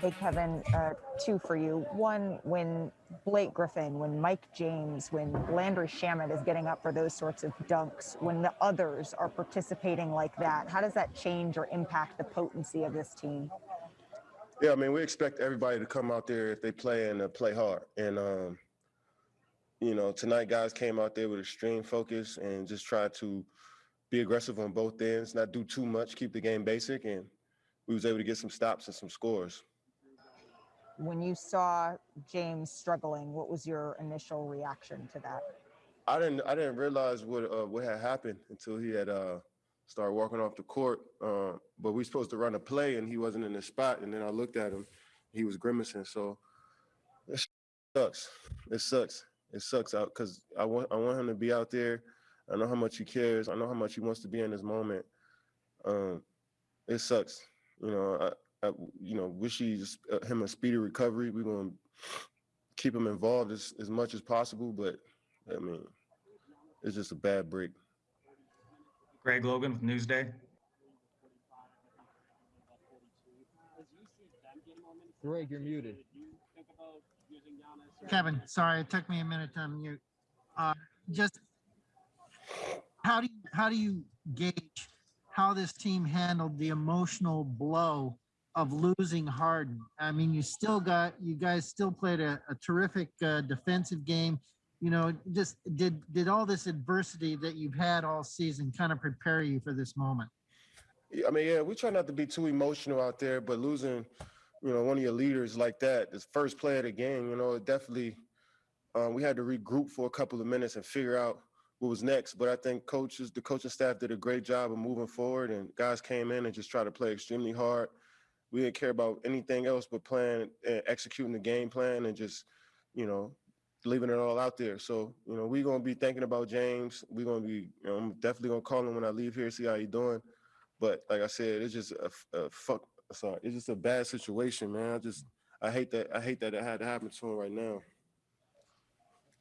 Hey, Kevin, uh, two for you. One, when Blake Griffin, when Mike James, when Landry Shamet is getting up for those sorts of dunks, when the others are participating like that, how does that change or impact the potency of this team? Yeah, I mean, we expect everybody to come out there if they play and uh, play hard. And, um, you know, tonight guys came out there with extreme focus and just tried to be aggressive on both ends, not do too much, keep the game basic, and we was able to get some stops and some scores when you saw James struggling, what was your initial reaction to that? I didn't I didn't realize what uh, what had happened until he had uh, started walking off the court. Uh, but we supposed to run a play and he wasn't in the spot. And then I looked at him, he was grimacing. So it sucks. It sucks. It sucks out because I want I want him to be out there. I know how much he cares. I know how much he wants to be in this moment. Um, it sucks. You know, I, uh, you know, wish he's uh, him a speedy recovery. We're gonna keep him involved as, as much as possible, but I mean, it's just a bad break. Greg Logan with Newsday. Greg, you're muted. Kevin, sorry, it took me a minute to unmute. Uh, just how do you how do you gauge how this team handled the emotional blow of losing Harden. I mean, you still got, you guys still played a, a terrific uh, defensive game. You know, just did did all this adversity that you've had all season kind of prepare you for this moment? I mean, yeah, we try not to be too emotional out there, but losing, you know, one of your leaders like that, this first play of the game, you know, it definitely, um, we had to regroup for a couple of minutes and figure out what was next. But I think coaches, the coaching staff did a great job of moving forward, and guys came in and just tried to play extremely hard we didn't care about anything else but playing and executing the game plan and just, you know, leaving it all out there. So, you know, we're gonna be thinking about James. We're gonna be, you know, I'm definitely gonna call him when I leave here, see how he's doing. But like I said, it's just a, a fuck. Sorry, it's just a bad situation, man. I just, I hate that. I hate that it had to happen to him right now.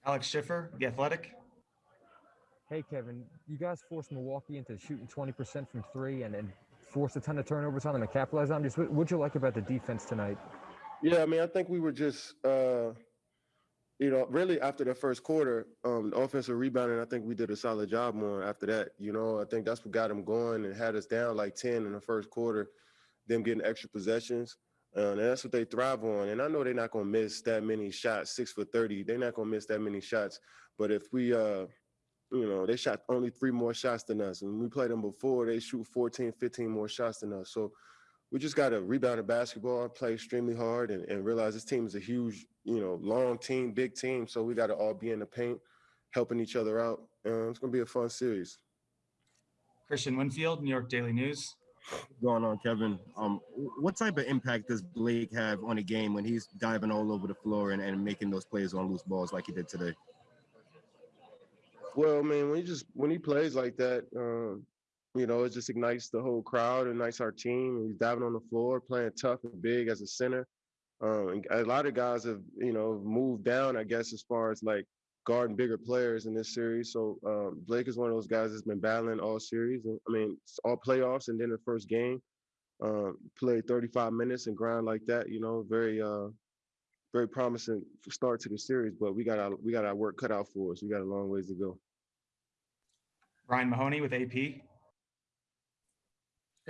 Alex Schiffer, the Athletic. Hey, Kevin, you guys forced Milwaukee into shooting 20% from three and then forced a ton of turnovers on them and capitalized on them. Just what would you like about the defense tonight? Yeah, I mean, I think we were just, uh, you know, really after the first quarter, um, offensive rebounding, I think we did a solid job more after that. You know, I think that's what got them going and had us down like 10 in the first quarter, them getting extra possessions. Uh, and that's what they thrive on. And I know they're not going to miss that many shots, six for 30. They're not going to miss that many shots. But if we, uh, you know, they shot only three more shots than us. And we played them before, they shoot 14, 15 more shots than us. So we just got to rebound the basketball, play extremely hard, and, and realize this team is a huge, you know, long team, big team. So we got to all be in the paint, helping each other out. Uh, it's going to be a fun series. Christian Winfield, New York Daily News. going on, Kevin? Um, what type of impact does Blake have on a game when he's diving all over the floor and, and making those plays on loose balls like he did today? Well, I mean, when he just when he plays like that, um, you know, it just ignites the whole crowd, ignites our team. He's diving on the floor, playing tough and big as a center. Um, a lot of guys have, you know, moved down, I guess, as far as like guarding bigger players in this series. So um, Blake is one of those guys that's been battling all series. I mean, all playoffs and then the first game, um, played 35 minutes and grind like that. You know, very, uh, very promising start to the series. But we got our we got our work cut out for us. We got a long ways to go. Ryan Mahoney with AP. Hey,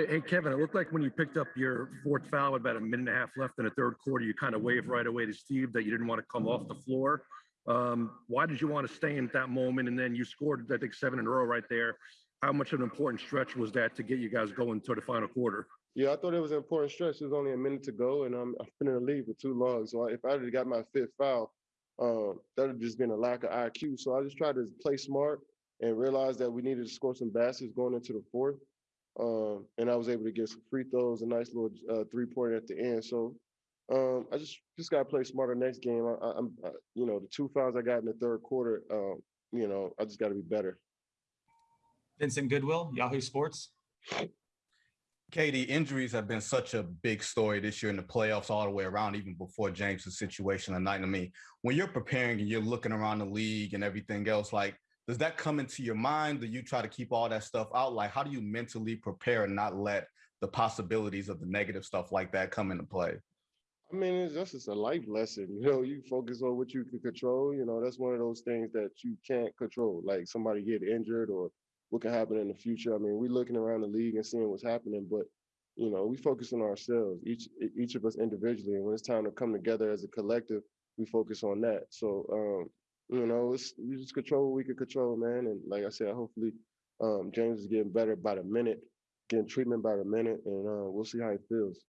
hey, Kevin, it looked like when you picked up your fourth foul with about a minute and a half left in the third quarter, you kind of waved right away to Steve that you didn't want to come off the floor. Um, why did you want to stay in that moment? And then you scored, I think, seven in a row right there. How much of an important stretch was that to get you guys going to the final quarter? Yeah, I thought it was an important stretch. There's only a minute to go, and I'm, in the league for too long. So if I had got my fifth foul, um, that would have just been a lack of IQ. So I just tried to play smart and realized that we needed to score some baskets going into the fourth. Um, and I was able to get some free throws, a nice little uh, three pointer at the end. So um, I just just got to play smarter next game. I, am you know, the two fouls I got in the third quarter, um, you know, I just got to be better. Vincent Goodwill, Yahoo Sports. KD, injuries have been such a big story this year in the playoffs all the way around, even before James's situation tonight. I mean, when you're preparing and you're looking around the league and everything else, like does that come into your mind? Do you try to keep all that stuff out? Like, how do you mentally prepare and not let the possibilities of the negative stuff like that come into play? I mean, it's just it's a life lesson. You know, you focus on what you can control. You know, that's one of those things that you can't control, like somebody get injured or what can happen in the future. I mean, we're looking around the league and seeing what's happening, but you know, we focus on ourselves, each each of us individually. And when it's time to come together as a collective, we focus on that. So, um, you know, it's we just control what we can control, man. And like I said, hopefully, um, James is getting better by the minute, getting treatment by the minute, and uh, we'll see how he feels.